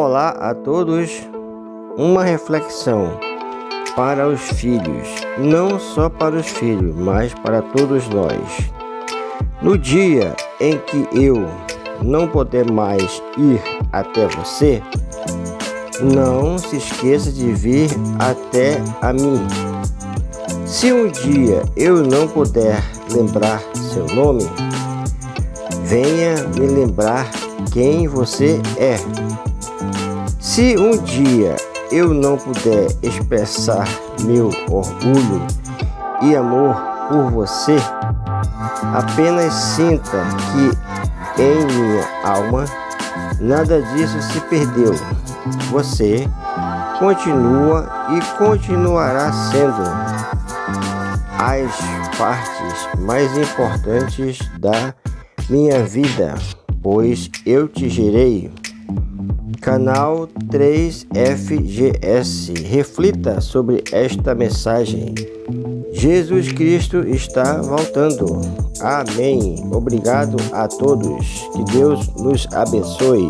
Olá a todos. Uma reflexão para os filhos, não só para os filhos, mas para todos nós. No dia em que eu não puder mais ir até você, não se esqueça de vir até a mim. Se um dia eu não puder lembrar seu nome, venha me lembrar quem você é. Se um dia eu não puder expressar meu orgulho e amor por você, apenas sinta que em minha alma nada disso se perdeu. Você continua e continuará sendo as partes mais importantes da minha vida, pois eu te gerei Canal 3FGS. Reflita sobre esta mensagem. Jesus Cristo está voltando. Amém. Obrigado a todos. Que Deus nos abençoe.